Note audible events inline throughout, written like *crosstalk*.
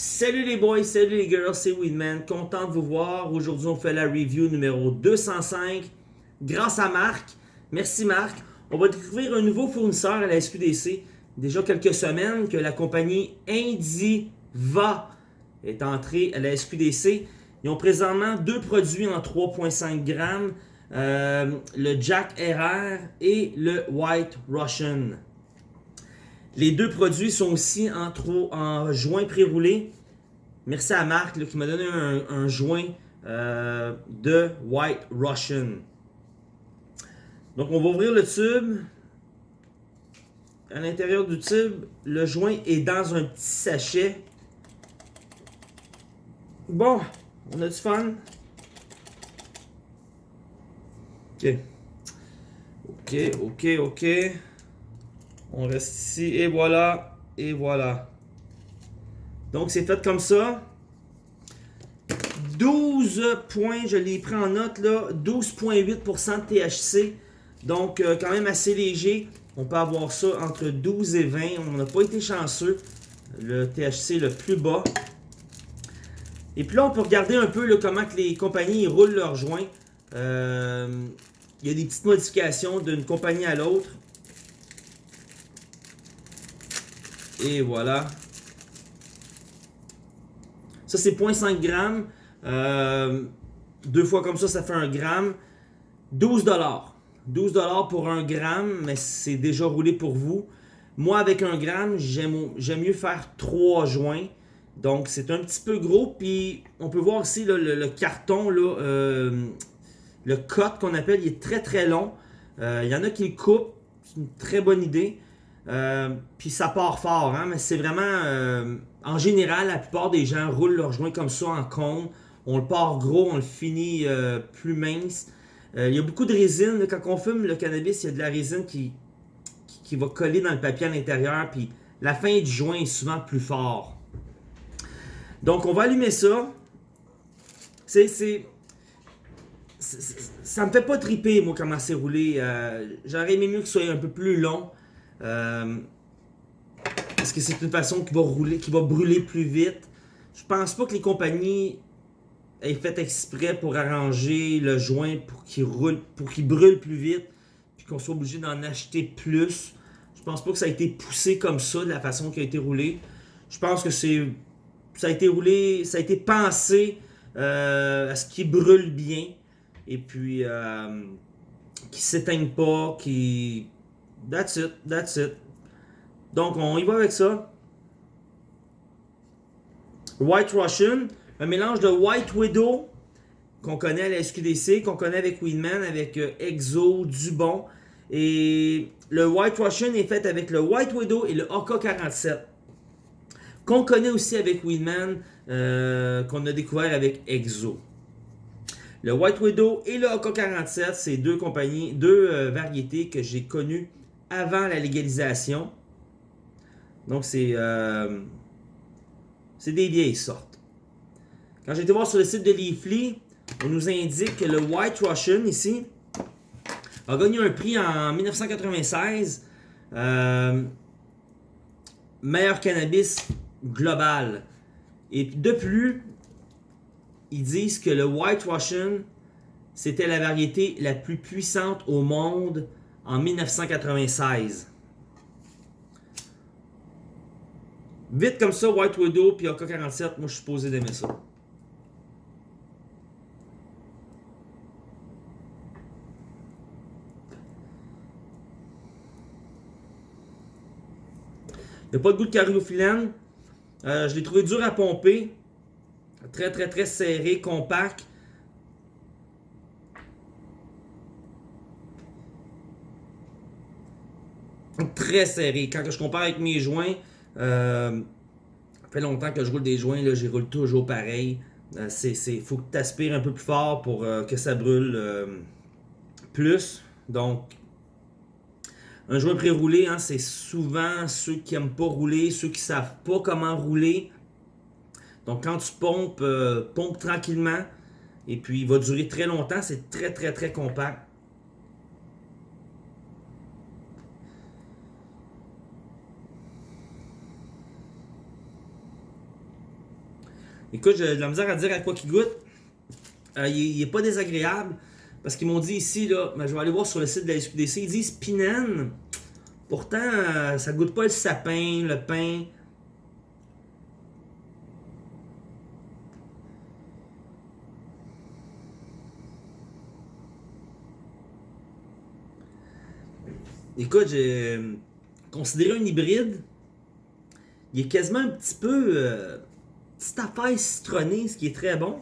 Salut les boys, salut les girls, c'est Weedman. Content de vous voir. Aujourd'hui, on fait la review numéro 205 grâce à Marc. Merci Marc. On va découvrir un nouveau fournisseur à la SQDC. Déjà quelques semaines que la compagnie Indiva est entrée à la SQDC. Ils ont présentement deux produits en 3.5 grammes. Euh, le Jack RR et le White Russian. Les deux produits sont aussi en, joint pré-roulé. Merci à Marc qui m'a donné un, joint euh, de White Russian. Donc on va ouvrir le tube. À l'intérieur du tube, le joint est dans un petit sachet. Bon, on a du fun. Ok. Ok, ok, ok. On reste ici et voilà. Et voilà. Donc c'est fait comme ça. 12 points, je l'ai pris en note là. 12,8% de THC. Donc euh, quand même assez léger. On peut avoir ça entre 12 et 20. On n'a pas été chanceux. Le THC le plus bas. Et puis là, on peut regarder un peu comment les compagnies roulent leurs joints. Euh, il y a des petites modifications d'une compagnie à l'autre. Et voilà. Ça, c'est 0.5 grammes. Euh, deux fois comme ça, ça fait un gramme. 12 dollars. 12 dollars pour un gramme, mais c'est déjà roulé pour vous. Moi, avec un gramme, j'aime mieux faire trois joints. Donc, c'est un petit peu gros. Puis, on peut voir ici le, carton, là, euh, le cut qu'on appelle, il est très très long. Euh, il y en a qui le coupent. C'est une très bonne idée. Euh, puis ça part fort, hein, mais c'est vraiment... Euh, en général, la plupart des gens roulent leur joint comme ça en cône. On le part gros, on le finit euh, plus mince. Il y a beaucoup de résine. Quand on fume le cannabis, il y a de la résine qui, qui, va coller dans le papier à l'intérieur. Puis la fin du joint est souvent plus fort. Donc on va allumer ça. C'est... Ça me fait pas triper, moi, comment c'est roulé. J'aurais aimé mieux que ce soit un peu plus long. Euh, est-ce que c'est une façon qui va rouler, qui va brûler plus vite? Je pense pas que les compagnies aient fait exprès pour arranger le joint pour qu'il roule, brûle plus vite, puis qu'on soit obligé d'en acheter plus. Je pense pas que ça a été poussé comme ça, de la façon qui a été roulé. Je pense que c'est ça a été roulé, ça a été pensé euh, à ce qu'il brûle bien et puis euh, qui s'éteigne pas, qui That's it, that's it. Donc, on y va avec ça. White Russian, un mélange de White Widow, qu'on connaît à la SQDC, qu'on connaît avec Weedman, avec euh, Exo, Dubon. Et le White Russian est fait avec le White Widow et le AK-47. Qu'on connaît aussi avec Weedman, euh, qu'on a découvert avec Exo. Le White Widow et le AK-47, c'est deux compagnies, deux euh, variétés que j'ai connues avant la légalisation. Donc, c'est euh, des vieilles sortes. Quand j'ai été voir sur le site de Leafly, on nous indique que le White Russian, ici, a gagné un prix en 1996. Euh, meilleur cannabis global. Et de plus, ils disent que le White Russian, c'était la variété la plus puissante au monde en 1996. Vite comme ça, White Widow puis AK-47, moi je suis posé d'aimer ça. Il n'y a pas de goût de cariophyllène. Euh, je l'ai trouvé dur à pomper. Très très très serré, compact. Très serré. Quand je compare avec mes joints, euh, ça fait longtemps que je roule des joints, là, j'y roule toujours pareil. Il euh, faut que tu aspires un peu plus fort pour euh, que ça brûle euh, plus. Donc, un joint pré-roulé, hein, c'est souvent ceux qui n'aiment pas rouler, ceux qui savent pas comment rouler. Donc, quand tu pompes, pompe tranquillement. Et puis, il va durer très longtemps. C'est très, très, très compact. Écoute, j'ai de la misère à dire à quoi qu'il goûte. Euh, il, n'est pas désagréable. Parce qu'ils m'ont dit ici, là, ben, je vais aller voir sur le site de la SQDC, ils disent Pinène. Pourtant, euh, ça goûte pas le sapin, le pain. Écoute, j'ai considéré un hybride. Il est quasiment un petit peu. Euh, petite affaire citronnée, ce qui est très bon.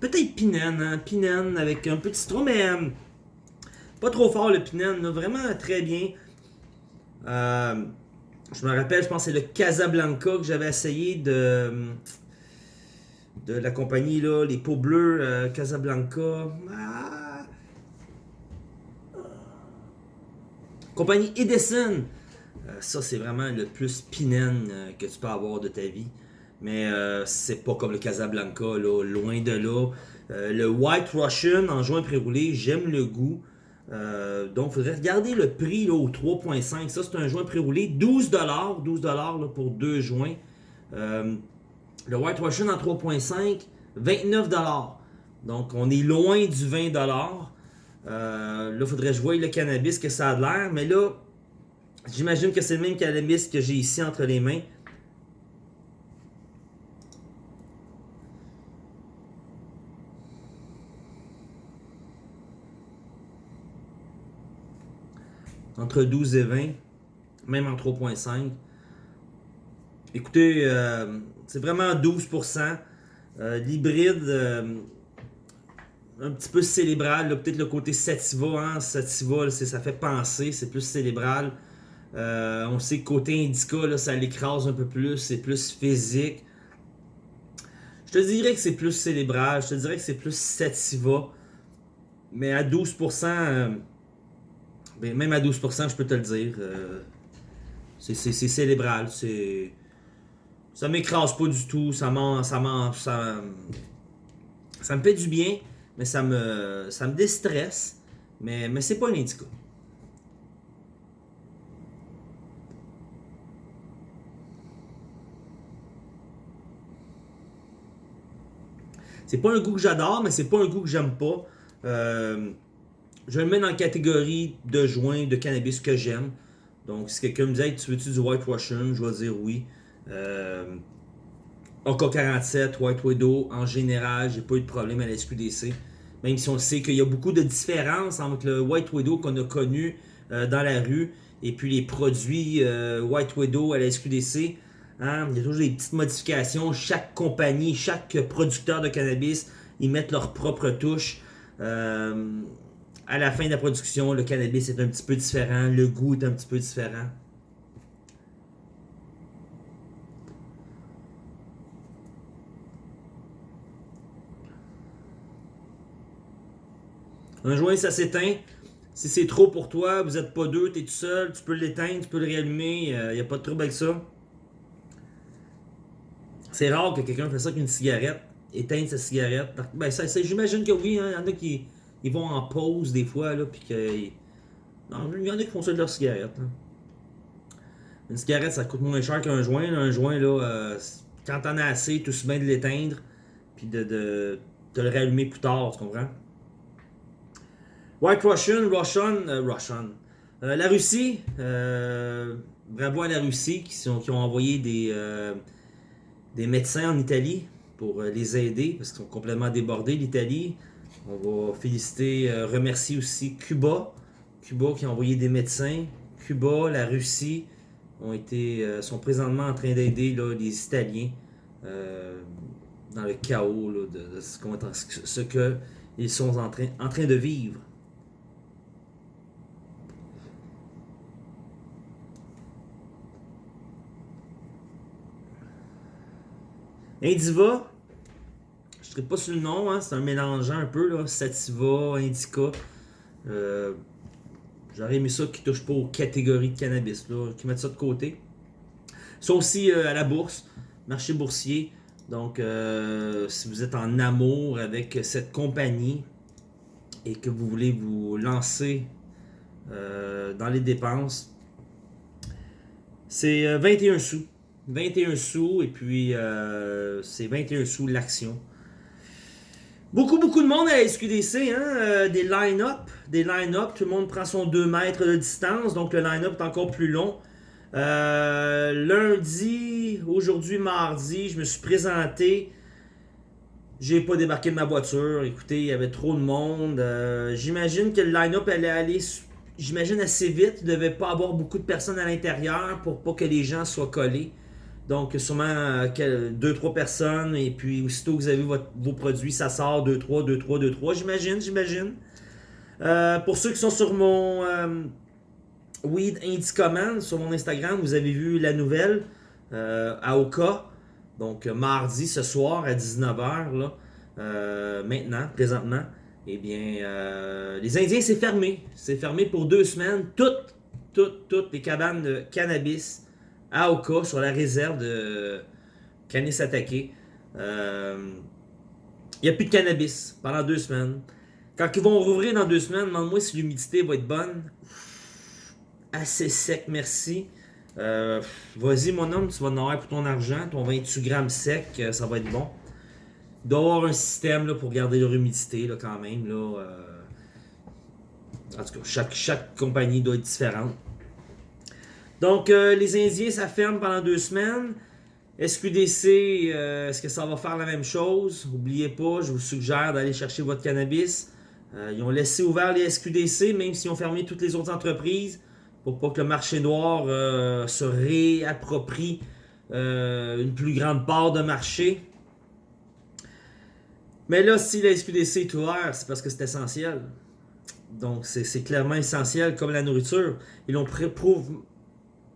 Peut-être pinène, hein? pinène avec un peu de citron, mais euh, pas trop fort le pinène, vraiment très bien. Euh, je me rappelle, je pense c'est le Casablanca que j'avais essayé de de la compagnie là, les peaux bleues euh, Casablanca. Compagnie Edison. ça c'est vraiment le plus pinène que tu peux avoir de ta vie mais euh, c'est pas comme le Casablanca, là, loin de là. Euh, le White Russian en joint pré-roulé, j'aime le goût. Euh, donc, il faudrait regarder le prix là, au 3.5. Ça, c'est un joint pré-roulé. 12$, 12$ pour deux joints. le White Russian en 3.5, 29$. Donc, on est loin du 20$. Là, il faudrait que je voie le cannabis que ça a l'air. Mais là, j'imagine que c'est le même cannabis que j'ai ici entre les mains. entre 12 et 20, même en 3.5. Écoutez, euh, c'est vraiment 12%. Euh, l'hybride, euh, un petit peu célébral, peut-être le côté sativa, hein, sativa, ça fait penser, c'est plus célébral. on sait que côté indica, ça l'écrase un peu plus, c'est plus physique. Je te dirais que c'est plus célébral, je te dirais que c'est plus sativa. Mais à 12%, ben, même à 12%, je peux te le dire. Euh, c'est célébral. C'est. Ça m'écrase pas du tout. Ça ça, ça, ça me fait du bien, mais ça me, ça me déstresse. Mais, mais c'est pas un indica. C'est pas un goût que j'adore, mais c'est pas un goût que j'aime pas. Euh, je le mets dans la catégorie de joints de cannabis que j'aime. Donc, si quelqu'un me dit Tu veux-tu du White Je vais dire oui. Euh, AK-47, White Widow, en général, j'ai pas eu de problème à la SQDC. Même si on sait qu'il y a beaucoup de différences entre le White Widow qu'on a connu euh, dans la rue et puis les produits euh, White Widow à la SQDC. Hein. Il y a toujours des petites modifications. Chaque compagnie, chaque producteur de cannabis, ils mettent leur propre touche. Euh, à la fin de la production, le cannabis est un petit peu différent, le goût est un petit peu différent. Un joint, ça s'éteint. Si c'est trop pour toi, vous n'êtes pas deux, tu es tout seul, tu peux l'éteindre, tu peux le réallumer, il euh, n'y a pas de trouble avec ça. C'est rare que quelqu'un fasse ça avec une cigarette, éteindre sa cigarette. Ben, J'imagine que oui, hein, il y en a qui, ils vont en pause des fois, là, puis que. Il y en a qui font ça de leur cigarette. Une cigarette, ça coûte moins cher qu'un joint. Un joint, là, euh, quand t'en as assez, tout se bien de l'éteindre, puis de, le réallumer plus tard, tu comprends? White Russian, Russian, euh, Russian. Euh, la Russie, bravo à la Russie qui, ont envoyé des, des médecins en Italie pour les aider parce qu'ils sont complètement débordés, l'Italie. On va féliciter, euh, remercier aussi Cuba. Cuba qui a envoyé des médecins. Cuba, la Russie ont été, euh, sont présentement en train d'aider les Italiens euh, dans le chaos de, ce, qu'ils sont en train, en train de vivre. Indiva, je ne pas sur le nom, hein, c'est un mélangeant un peu, là, sativa, indica. Euh, J'aurais aimé ça qui touche pas aux catégories de cannabis, qui mettent ça de côté. Ça aussi euh, à la bourse, marché boursier. Donc, euh, si vous êtes en amour avec cette compagnie et que vous voulez vous lancer dans les dépenses. C'est 21 sous. 21 sous et puis c'est 21 sous l'action. Beaucoup, beaucoup de monde à SQDC, hein? des line-up. Des line-up, tout le monde prend son 2 mètres de distance, donc le line-up est encore plus long. lundi, aujourd'hui mardi, je me suis présenté j'ai pas débarqué de ma voiture. Écoutez, il y avait trop de monde. Euh, j'imagine que le line-up allait aller, j'imagine, assez vite. Il ne devait pas avoir beaucoup de personnes à l'intérieur pour pas que les gens soient collés. Donc, sûrement 2-3 euh, personnes. Et puis, aussitôt que vous avez vos produits, ça sort 2-3, 2-3, 2-3. J'imagine, j'imagine. Euh, pour ceux qui sont sur mon Weed Indicommand, sur mon Instagram, vous avez vu la nouvelle à Oka. Donc, euh, mardi, ce soir, à 19h, là, euh, maintenant, présentement, eh bien, euh, les Indiens, c'est fermé. C'est fermé pour deux semaines. Toutes, toutes, toutes les cabanes de cannabis à Oka, sur la réserve de Canis Attaqué. Il n'y a plus de cannabis pendant deux semaines. Quand ils vont rouvrir dans deux semaines, demande-moi si l'humidité va être bonne. Assez sec, merci. Euh, vas-y, mon homme, tu vas en avoir pour ton argent. Ton 28 grammes sec, euh, ça va être bon. Il doit y avoir un système là, pour garder leur humidité là, quand même. Là, euh. En tout cas, chaque, chaque compagnie doit être différente. Donc, les Indiens, ça ferme pendant deux semaines. SQDC, est-ce que ça va faire la même chose? N'oubliez pas, je vous suggère d'aller chercher votre cannabis. ils ont laissé ouvert les SQDC, même s'ils ont fermé toutes les autres entreprises pour pas que le marché noir euh, se réapproprie euh, une plus grande part de marché. Mais là, si la SQDC est ouverte, c'est parce que c'est essentiel. Donc, c'est clairement essentiel comme la nourriture. Ils l'ont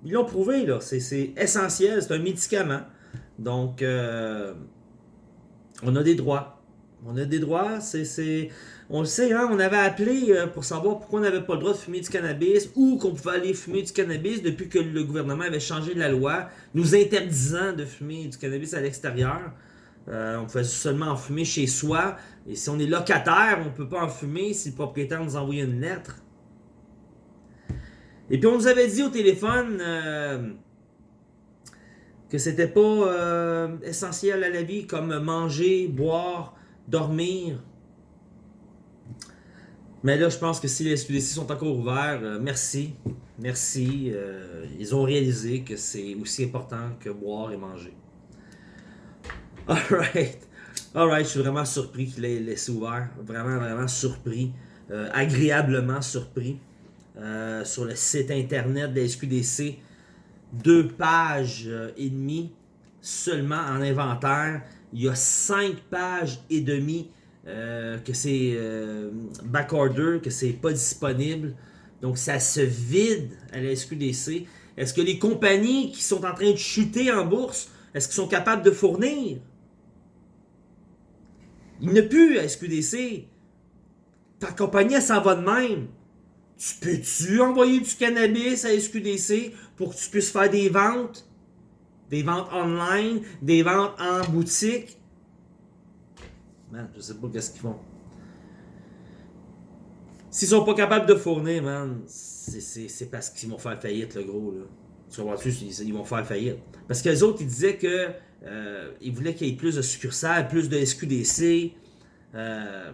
ils l'ont prouvé, là. C'est essentiel, c'est un médicament. Donc, euh, on a des droits. On a des droits, c'est on le sait, hein, on avait appelé euh, pour savoir pourquoi on n'avait pas le droit de fumer du cannabis ou qu'on pouvait aller fumer du cannabis depuis que le gouvernement avait changé la loi, nous interdisant de fumer du cannabis à l'extérieur. Euh, on pouvait seulement en fumer chez soi. Et si on est locataire, on ne peut pas en fumer si le propriétaire nous envoie une lettre. Et puis on nous avait dit au téléphone euh, que c'était pas essentiel à la vie comme manger, boire, dormir. Mais là, je pense que si les SQDC sont encore ouverts, euh, merci. Merci. Euh, ils ont réalisé que c'est aussi important que boire et manger. *laughs* Alright. Alright, je suis vraiment surpris qu'il ait laissé ouvert. Vraiment, vraiment surpris. Euh, agréablement surpris. Sur le site internet de la SQDC, deux pages et demie seulement en inventaire. Il y a cinq pages et demie euh, que c'est euh, backorder, que c'est pas disponible. Donc ça se vide à la SQDC. Est-ce que les compagnies qui sont en train de chuter en bourse, est-ce qu'ils sont capables de fournir? Il ne plus à SQDC. Ta compagnie, s'en va de même. Tu peux-tu envoyer du cannabis à SQDC pour que tu puisses faire des ventes? Des ventes online, des ventes en boutique? Man, je sais pas qu'est-ce qu'ils font. S'ils sont pas capables de fournir, man, c'est parce qu'ils vont faire faillite, le gros, là. Tu? Ils vont faire faillite. Parce que autres, ils disaient que euh, ils voulaient qu'il y ait plus de succursales, plus de SQDC, euh,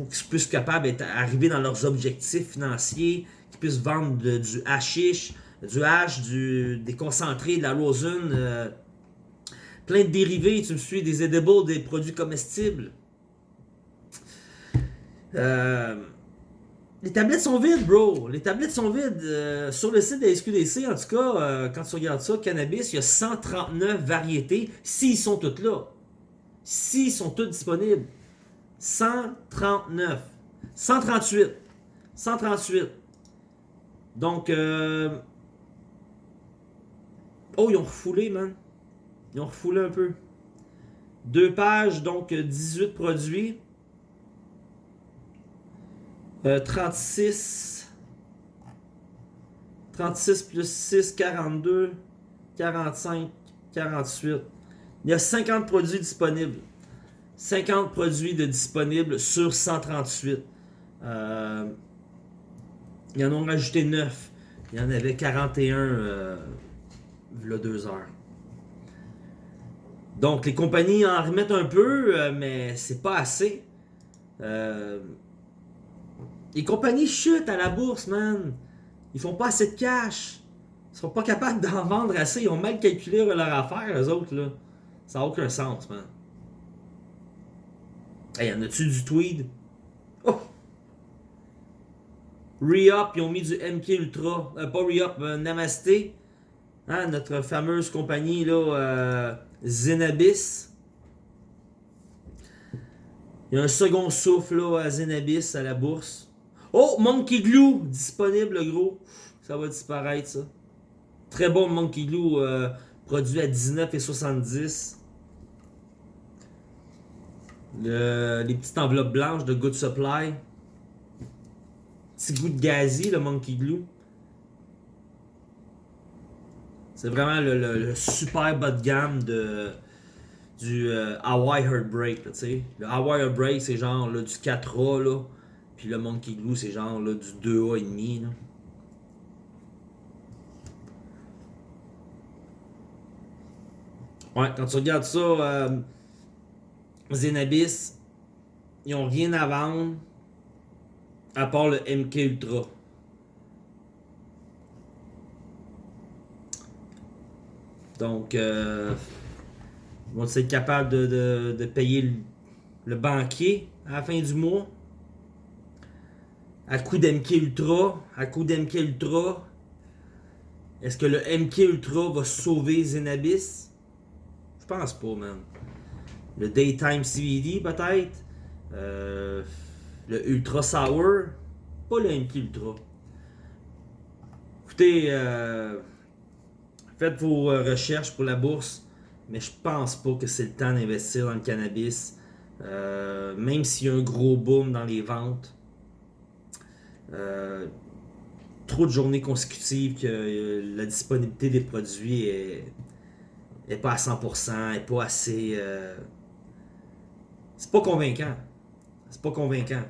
pour qu'ils puissent capables d'arriver dans leurs objectifs financiers, qu'ils puissent vendre du hashish, du hash, des concentrés, de la rosin, euh, plein de dérivés, tu me suis, des edibles, des produits comestibles. Euh, les tablettes sont vides, bro. Les tablettes sont vides. Euh, sur le site de la SQDC, en tout cas, quand tu regardes ça, cannabis, il y a 139 variétés, s'ils sont toutes là. S'ils sont toutes disponibles. 139. 138. 138. Donc, oh, ils ont refoulé, man. Ils ont refoulé un peu. Deux pages, donc 18 produits. 36. 36 plus 6, 42. 45, 48. Il y a 50 produits disponibles. 50 produits de disponibles sur 138. Euh, Ils en ont rajouté 9. Il y en avait 41 euh, là deux heures. Donc les compagnies en remettent un peu, euh, mais c'est pas assez. Euh, les compagnies chutent à la bourse, man. Ils font pas assez de cash. Ils sont pas capables d'en vendre assez. Ils ont mal calculé leur affaire, eux autres, là. Ça n'a aucun sens, man. Hey, y en a-tu du tweed? Oh! Re-Up, ils ont mis du MK Ultra. Euh, pas Re-Up, euh, Namasté. Hein, notre fameuse compagnie, là, euh, Zenabis. Il y a un second souffle, à Zenabis, à la bourse. Oh, Monkey Glue, disponible, gros. Ça va disparaître, ça. Très bon Monkey Glue, produit à 19,70. Le, les petites enveloppes blanches de Good Supply. Petit goût de gazi, le Monkey Glue. C'est vraiment le, super bas de gamme de, du euh, Hawaii Heartbreak. là. Le Hawaii Heartbreak, c'est genre là, du 4A. Là. Puis le Monkey Glue, c'est genre là, du 2A et demi. Là. Ouais, quand tu regardes ça, euh, Zenabis, ils ont rien à vendre à part le MK Ultra. Donc, euh, ils vont être capables de, payer le, le banquier à la fin du mois. À coup d'MK Ultra, à coup d'MK Ultra, est-ce que le MK Ultra va sauver Zenabis? Je pense pas, man. Le Daytime CBD, peut-être. Euh, le Ultra Sour. Pas le MK Ultra. Écoutez, euh, faites vos euh, recherches pour la bourse, mais je pense pas que c'est le temps d'investir dans le cannabis. Même s'il y a un gros boom dans les ventes. Trop de journées consécutives que la disponibilité des produits est, est pas à 100%, est pas assez. C'est pas convaincant. C'est pas convaincant.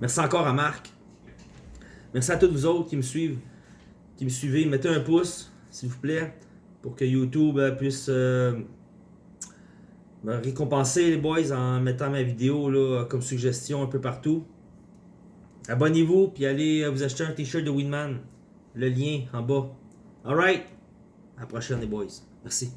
Merci encore à Marc. Merci à tous vous autres qui me suivent, qui me suivez. Mettez un pouce, s'il vous plaît, pour que YouTube euh, puisse euh, me récompenser les boys en mettant ma vidéo comme suggestion un peu partout. Abonnez-vous puis allez euh, vous acheter un t-shirt de Winman. Le lien en bas. Alright. À la prochaine les boys. Merci.